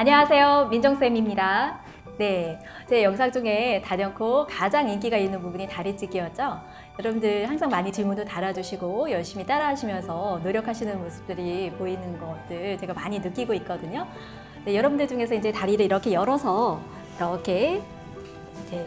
안녕하세요. 민정쌤입니다. 네, 제 영상 중에 단연코 가장 인기가 있는 부분이 다리찢기였죠. 여러분들 항상 많이 질문도 달아주시고 열심히 따라하시면서 노력하시는 모습들이 보이는 것들 제가 많이 느끼고 있거든요. 네, 여러분들 중에서 이제 다리를 이렇게 열어서 이렇게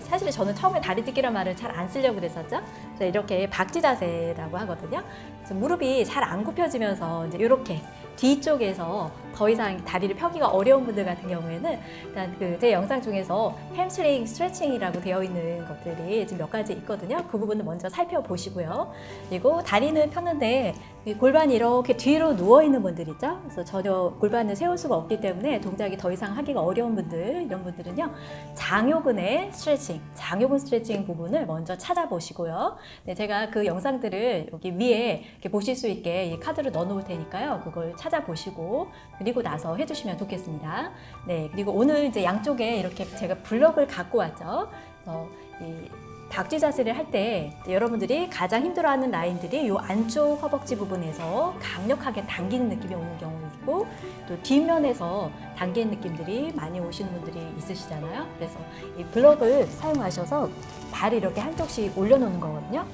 사실 저는 처음에 다리찢기란 말을 잘 안 쓰려고 그랬었죠. 이렇게 박쥐 자세라고 하거든요. 무릎이 잘 안 굽혀지면서 이제 이렇게 뒤쪽에서 더 이상 다리를 펴기가 어려운 분들 같은 경우에는 일단 그 제 영상 중에서 햄스트링 스트레칭이라고 되어 있는 것들이 지금 몇 가지 있거든요. 그 부분을 먼저 살펴보시고요. 그리고 다리는 폈는데 이 골반이 이렇게 뒤로 누워 있는 분들 있죠. 그래서 전혀 골반을 세울 수가 없기 때문에 동작이 더 이상 하기가 어려운 분들 이런 분들은요. 장요근의 스트레칭, 장요근 스트레칭 부분을 먼저 찾아보시고요. 네, 제가 그 영상들을 여기 위에 이렇게 보실 수 있게 이 카드를 넣어 놓을 테니까요. 그걸 찾아보시고 그리고 나서 해주시면 좋겠습니다. 네, 그리고 오늘 이제 양쪽에 이렇게 제가 블럭을 갖고 왔죠. 어, 이 박쥐 자세를 할 때 여러분들이 가장 힘들어하는 라인들이 이 안쪽 허벅지 부분에서 강력하게 당기는 느낌이 오는 경우 있고 또 뒷면에서 당기는 느낌들이 많이 오시는 분들이 있으시잖아요. 그래서 이 블럭을 사용하셔서 발을 이렇게 한쪽씩 올려놓는 거거든요.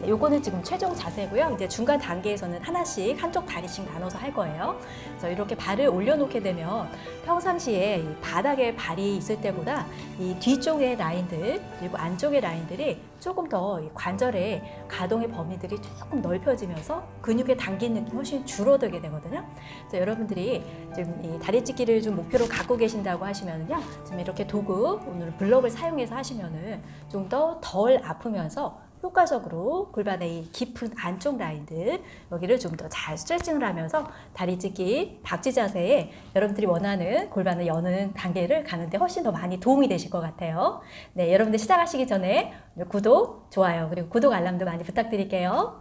네, 요거는 지금 최종 자세고요. 이제 중간 단계에서는 하나씩 한쪽 다리씩 나눠서 할 거예요. 그래서 이렇게 발을 올려놓게 되면 평상시에 이 바닥에 발이 있을 때보다 이 뒤쪽의 라인들 그리고 안쪽의 라인들이 조금 더 관절의 가동의 범위들이 조금 넓혀지면서 근육의 당기는 느낌이 훨씬 줄어들게 되거든요. 그래서 여러분들이 지금 이 다리 찢기를 좀 목표로 갖고 계신다고 하시면은요. 지금 이렇게 도구 오늘 블럭을 사용해서 하시면은 좀 더 덜 아프면서 효과적으로 골반의 이 깊은 안쪽 라인들 여기를 좀 더 잘 스트레칭을 하면서 다리 찢기 박쥐 자세에 여러분들이 원하는 골반을 여는 단계를 가는데 훨씬 더 많이 도움이 되실 것 같아요. 네, 여러분들 시작하시기 전에 구독, 좋아요 그리고 구독 알람도 많이 부탁드릴게요.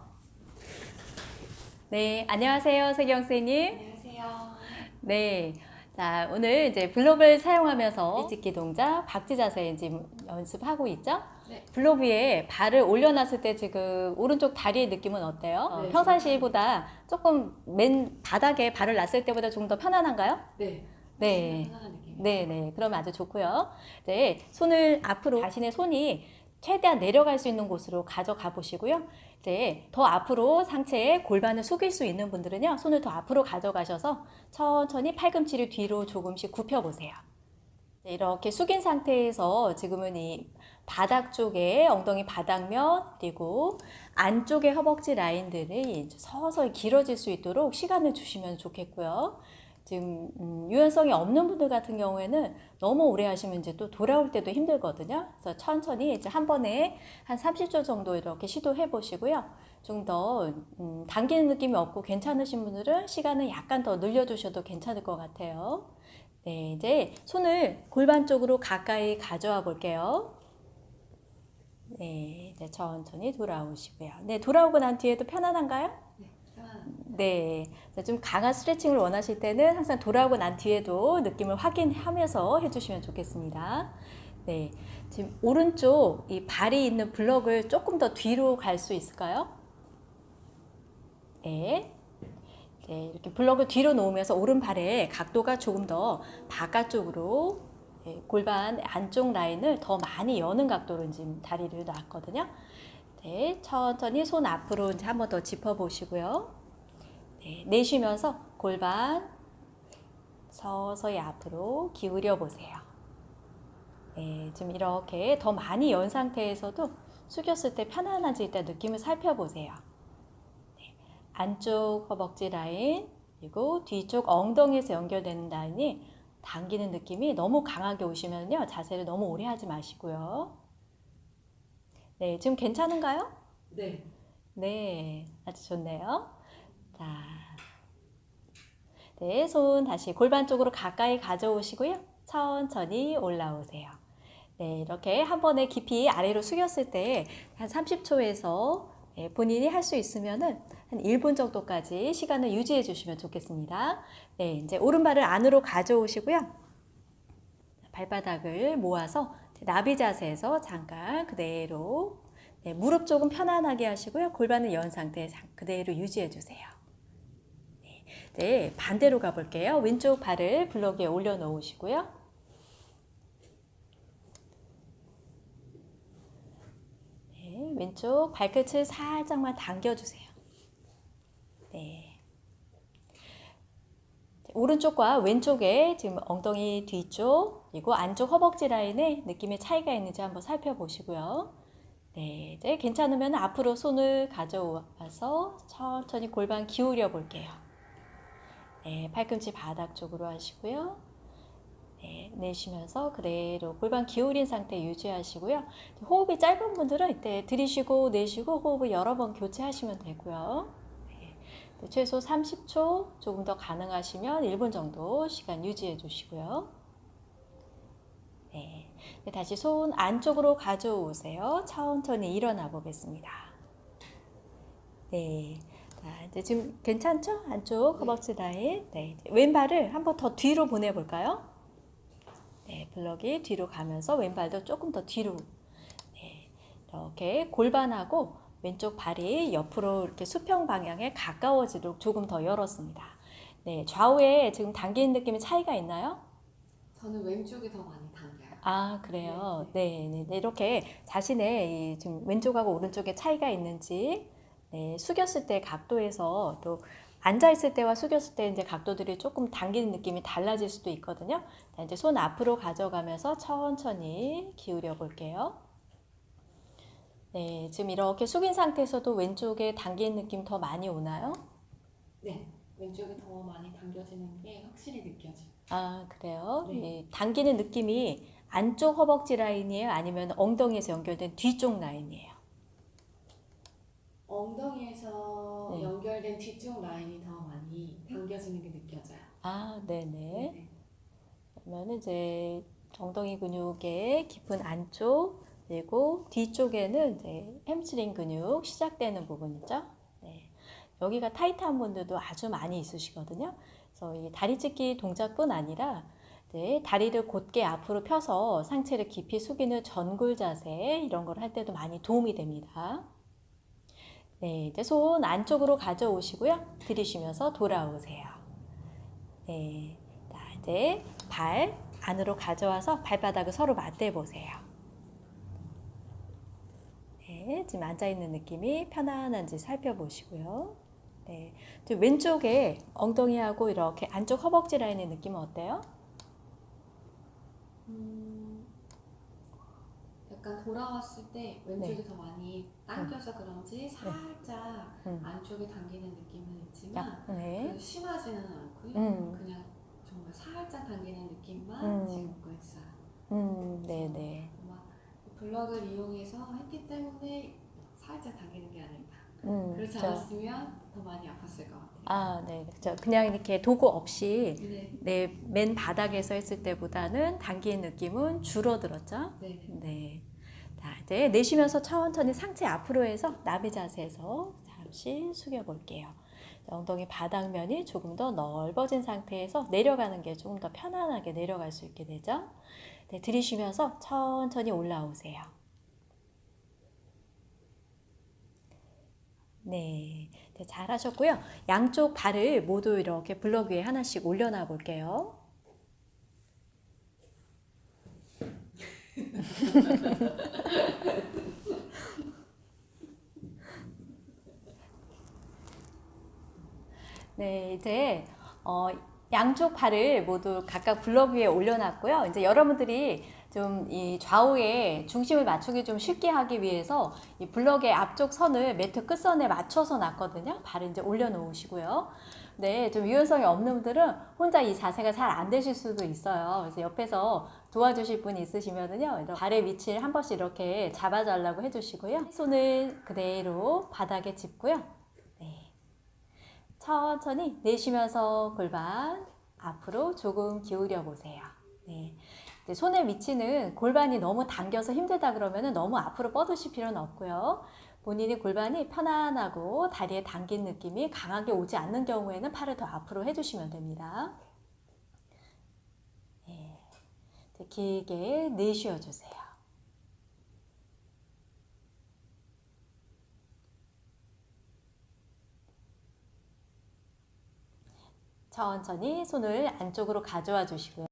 네, 안녕하세요, 세경 선생님. 안녕하세요. 네. 자, 오늘 이제 블록을 사용하면서 찢기 동작, 박쥐 자세 지금 연습하고 있죠? 네. 블록 위에 발을 올려놨을 때 지금 오른쪽 다리의 느낌은 어때요? 어, 네, 평상시보다 조금 맨 바닥에 발을 놨을 때보다 좀 더 편안한가요? 네. 네. 네, 네. 그럼 아주 좋고요. 네, 손을 앞으로 자신의 손이 최대한 내려갈 수 있는 곳으로 가져가 보시고요. 이제 더 앞으로 상체에 골반을 숙일 수 있는 분들은요. 손을 더 앞으로 가져가셔서 천천히 팔꿈치를 뒤로 조금씩 굽혀 보세요. 네, 이렇게 숙인 상태에서 지금은 이 바닥 쪽에 엉덩이 바닥면 그리고 안쪽의 허벅지 라인들이 서서히 길어질 수 있도록 시간을 주시면 좋겠고요. 지금 음, 유연성이 없는 분들 같은 경우에는 너무 오래 하시면 이제 또 돌아올 때도 힘들거든요. 그래서 천천히 이제 한 번에 한 30초 정도 이렇게 시도해 보시고요. 좀더 음, 당기는 느낌이 없고 괜찮으신 분들은 시간을 약간 더 늘려주셔도 괜찮을 것 같아요. 네, 이제 손을 골반 쪽으로 가까이 가져와 볼게요. 네, 이제 천천히 돌아오시고요. 네, 돌아오고 난 뒤에도 편안한가요? 네. 네, 좀 강한 스트레칭을 원하실 때는 항상 돌아오고 난 뒤에도 느낌을 확인하면서 해주시면 좋겠습니다. 네, 지금 오른쪽 이 발이 있는 블럭을 조금 더 뒤로 갈 수 있을까요? 네. 네, 이렇게 블럭을 뒤로 놓으면서 오른발의 각도가 조금 더 바깥쪽으로 네, 골반 안쪽 라인을 더 많이 여는 각도로 지금 다리를 놨거든요. 네, 천천히 손 앞으로 이제 한번 더 짚어 보시고요. 네, 내쉬면서 골반 서서히 앞으로 기울여 보세요. 네, 지금 이렇게 더 많이 연 상태에서도 숙였을 때 편안한지 일단 느낌을 살펴보세요. 네, 안쪽 허벅지 라인 그리고 뒤쪽 엉덩이에서 연결되는 라인이 당기는 느낌이 너무 강하게 오시면요 자세를 너무 오래 하지 마시고요. 네, 지금 괜찮은가요? 네. 네, 아주 좋네요. 자, 네, 손 다시 골반 쪽으로 가까이 가져오시고요. 천천히 올라오세요. 네, 이렇게 한 번에 깊이 아래로 숙였을 때 한 30초에서 본인이 할 수 있으면은 한 1분 정도까지 시간을 유지해 주시면 좋겠습니다. 네, 이제 오른발을 안으로 가져오시고요. 발바닥을 모아서 나비 자세에서 잠깐 그대로 네, 무릎 조금 편안하게 하시고요. 골반을 연 상태 그대로 유지해 주세요. 네, 네, 반대로 가볼게요. 왼쪽 발을 블럭 위에 올려놓으시고요. 네, 왼쪽 발끝을 살짝만 당겨주세요. 네. 오른쪽과 왼쪽에 지금 엉덩이 뒤쪽 그리고 안쪽 허벅지 라인에 느낌의 차이가 있는지 한번 살펴보시고요. 네, 이제 괜찮으면 앞으로 손을 가져와서 천천히 골반 기울여 볼게요. 네, 팔꿈치 바닥 쪽으로 하시고요. 네, 내쉬면서 그대로 골반 기울인 상태 유지하시고요. 호흡이 짧은 분들은 이때 들이쉬고 내쉬고 호흡을 여러 번 교체하시면 되고요. 네, 최소 30초 조금 더 가능하시면 1분 정도 시간 유지해 주시고요. 네, 네, 다시 손 안쪽으로 가져오세요. 천천히 일어나 보겠습니다. 네. 자, 이제 지금 괜찮죠? 안쪽 허벅지 라인. 네. 왼발을 한 번 더 뒤로 보내볼까요? 네. 블럭이 뒤로 가면서 왼발도 조금 더 뒤로. 네. 이렇게 골반하고 왼쪽 발이 옆으로 이렇게 수평 방향에 가까워지도록 조금 더 열었습니다. 네. 좌우에 지금 당기는 느낌의 차이가 있나요? 저는 왼쪽이 더 많이 당겨요. 아, 그래요. 네, 네, 네. 이렇게 자신의 이 지금 왼쪽하고 오른쪽에 차이가 있는지, 네, 숙였을 때 각도에서 또 앉아있을 때와 숙였을 때 이제 각도들이 조금 당기는 느낌이 달라질 수도 있거든요. 자, 이제 손 앞으로 가져가면서 천천히 기울여 볼게요. 네, 지금 이렇게 숙인 상태에서도 왼쪽에 당기는 느낌 더 많이 오나요? 네, 왼쪽이 더 많이 당겨지는 게 확실히 느껴져요. 아, 그래요? 네. 네, 당기는 느낌이 안쪽 허벅지 라인이에요? 아니면 엉덩이에서 연결된 뒤쪽 라인이에요? 엉덩이에서 네. 연결된 뒤쪽 라인이 더 많이 당겨지는 게 느껴져요. 아, 네네. 네. 그러면 이제 엉덩이 근육의 깊은 안쪽 그리고 뒤쪽에는 이제 햄스트링 근육 시작되는 부분이죠. 네. 여기가 타이트한 분들도 아주 많이 있으시거든요. 그래서 이 다리 찢기 동작뿐 아니라 네, 다리를 곧게 앞으로 펴서 상체를 깊이 숙이는 전굴 자세 이런 걸 할 때도 많이 도움이 됩니다. 네, 이제 손 안쪽으로 가져오시고요. 들이쉬면서 돌아오세요. 네, 자, 이제 발 안으로 가져와서 발바닥을 서로 맞대 보세요. 네, 지금 앉아 있는 느낌이 편안한지 살펴보시고요. 네, 왼쪽에 엉덩이하고 이렇게 안쪽 허벅지 라인의 느낌은 어때요? 음, 약간 돌아왔을 때 왼쪽이 더 많이 당겨서 그런지 살짝 음. 안쪽에 당기는 느낌은 있지만 약, 네. 그 심하지는 않고요. 음. 그냥 정말 살짝 당기는 느낌만 음. 지금 고 있어요. 음, 네네. 블럭을 이용해서 했기 때문에 살짝 당기는 게 아닐까. 음, 그렇지 그쵸. 않았으면 더 많이 아팠을 것 같아요. 아, 네, 그렇죠. 그냥 이렇게 도구 없이 네, 내맨 바닥에서 했을 때보다는 당기는 느낌은 줄어들었죠. 네, 네. 네. 자, 이제 내쉬면서 천천히 상체 앞으로 해서 나비 자세에서 잠시 숙여 볼게요. 엉덩이 바닥면이 조금 더 넓어진 상태에서 내려가는 게 조금 더 편안하게 내려갈 수 있게 되죠. 네, 들이쉬면서 천천히 올라오세요. 네, 네, 잘하셨고요. 양쪽 발을 모두 이렇게 블럭 위에 하나씩 올려놔 볼게요. 네, 이제 어, 양쪽 발을 모두 각각 블럭 위에 올려놨고요. 이제 여러분들이 좀 이 좌우에 중심을 맞추기 좀 쉽게 하기 위해서 이 블럭의 앞쪽 선을 매트 끝선에 맞춰서 놨거든요. 발을 이제 올려놓으시고요. 네, 좀 유연성이 없는 분들은 혼자 이 자세가 잘 안 되실 수도 있어요. 그래서 옆에서 도와주실 분이 있으시면은요, 발의 위치를 한 번씩 이렇게 잡아달라고 해주시고요. 손을 그대로 바닥에 짚고요. 네. 천천히 내쉬면서 골반 앞으로 조금 기울여 보세요. 네. 손의 위치는 골반이 너무 당겨서 힘들다 그러면 너무 앞으로 뻗으실 필요는 없고요. 본인이 골반이 편안하고 다리에 당긴 느낌이 강하게 오지 않는 경우에는 팔을 더 앞으로 해주시면 됩니다. 네. 이제 길게 내쉬어 주세요. 천천히 손을 안쪽으로 가져와 주시고요.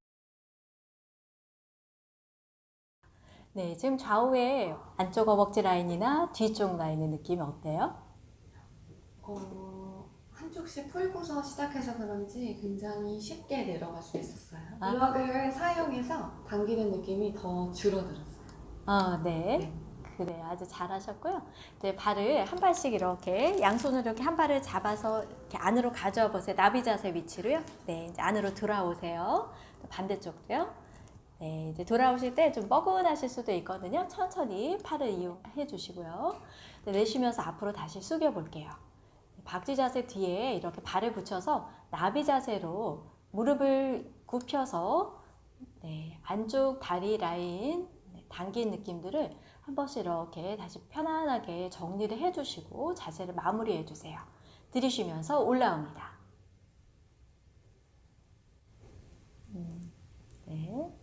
네, 지금 좌우에 안쪽 허벅지 라인이나 뒤쪽 라인의 느낌이 어때요? 어, 한쪽씩 풀고서 시작해서 그런지 굉장히 쉽게 내려갈 수 있었어요. 아. 블럭을 사용해서 당기는 느낌이 더 줄어들었어요. 아, 네. 네. 그래요. 아주 잘하셨고요. 이제 발을 한 발씩 이렇게 양손으로 이렇게 한 발을 잡아서 이렇게 안으로 가져와 보세요. 나비 자세 위치로요. 네, 이제 안으로 돌아오세요. 또 반대쪽도요. 네, 이제 돌아오실 때 좀 뻐근하실 수도 있거든요. 천천히 팔을 이용해 주시고요. 네, 내쉬면서 앞으로 다시 숙여 볼게요. 박쥐 자세 뒤에 이렇게 발을 붙여서 나비 자세로 무릎을 굽혀서 네, 안쪽 다리 라인 네, 당긴 느낌들을 한 번씩 이렇게 다시 편안하게 정리를 해주시고 자세를 마무리해 주세요. 들이쉬면서 올라옵니다. 음, 네.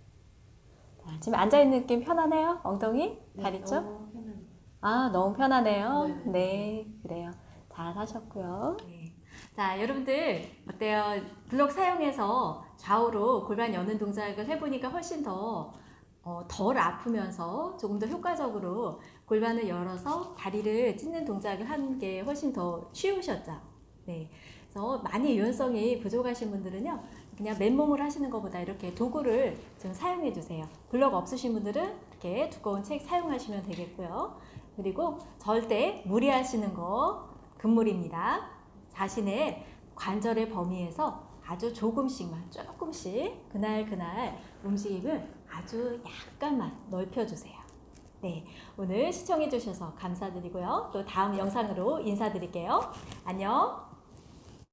자, 지금 앉아있는 느낌 편하네요? 엉덩이? 다리 쪽? 너무 편합니다. 아, 너무 편하네요. 네. 네, 그래요. 잘 하셨고요. 자, 여러분들 어때요? 블록 사용해서 좌우로 골반 여는 동작을 해보니까 훨씬 더 어, 덜 아프면서 조금 더 효과적으로 골반을 열어서 다리를 찢는 동작을 하는 게 훨씬 더 쉬우셨죠? 네. 그래서 많이 유연성이 부족하신 분들은요, 그냥 맨몸을 하시는 것보다 이렇게 도구를 좀 사용해 주세요. 블록 없으신 분들은 이렇게 두꺼운 책 사용하시면 되겠고요. 그리고 절대 무리하시는 거 금물입니다. 자신의 관절의 범위에서 아주 조금씩만 조금씩 그날 그날 움직임을 아주 약간만 넓혀주세요. 네, 오늘 시청해 주셔서 감사드리고요. 또 다음 영상으로 인사드릴게요. 안녕.